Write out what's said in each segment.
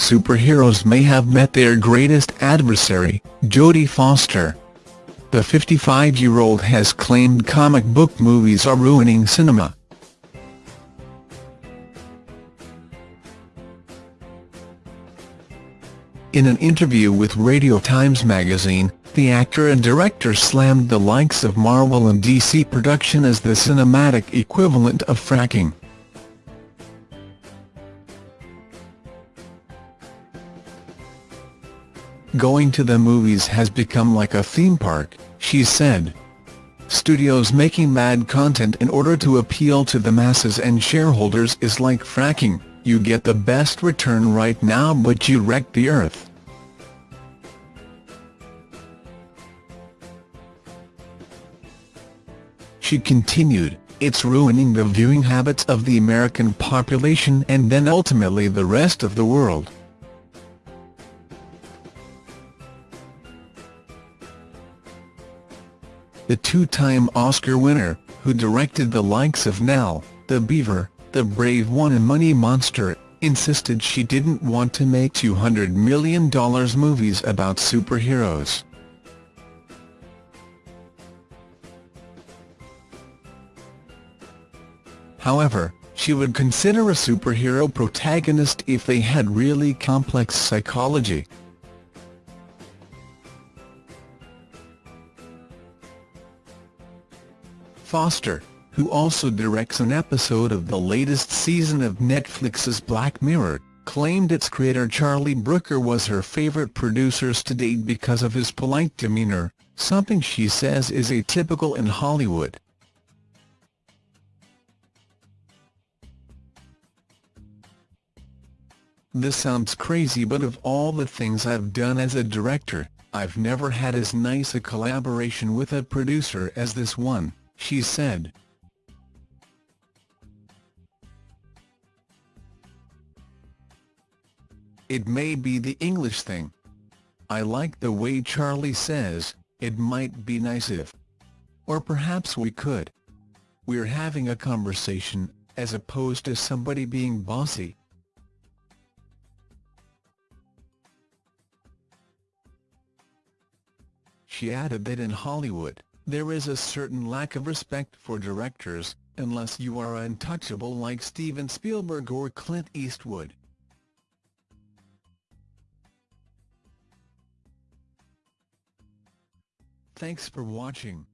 superheroes may have met their greatest adversary, Jodie Foster. The 55-year-old has claimed comic book movies are ruining cinema. In an interview with Radio Times magazine, the actor and director slammed the likes of Marvel and DC production as the cinematic equivalent of fracking. Going to the movies has become like a theme park, she said. Studios making mad content in order to appeal to the masses and shareholders is like fracking, you get the best return right now but you wreck the earth. She continued, it's ruining the viewing habits of the American population and then ultimately the rest of the world. The two-time Oscar winner, who directed the likes of Nell, the Beaver, The Brave One and Money Monster, insisted she didn't want to make $200 million movies about superheroes. However, she would consider a superhero protagonist if they had really complex psychology. Foster, who also directs an episode of the latest season of Netflix's Black Mirror, claimed its creator Charlie Brooker was her favorite producers to date because of his polite demeanor, something she says is atypical in Hollywood. This sounds crazy but of all the things I've done as a director, I've never had as nice a collaboration with a producer as this one she said. It may be the English thing. I like the way Charlie says, it might be nice if. Or perhaps we could. We're having a conversation, as opposed to somebody being bossy. She added that in Hollywood, there is a certain lack of respect for directors, unless you are untouchable like Steven Spielberg or Clint Eastwood. Thanks for watching.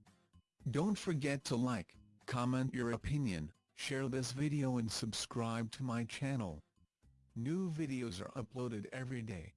Don't forget to like, comment your opinion, share this video and subscribe to my channel. New videos are uploaded every day.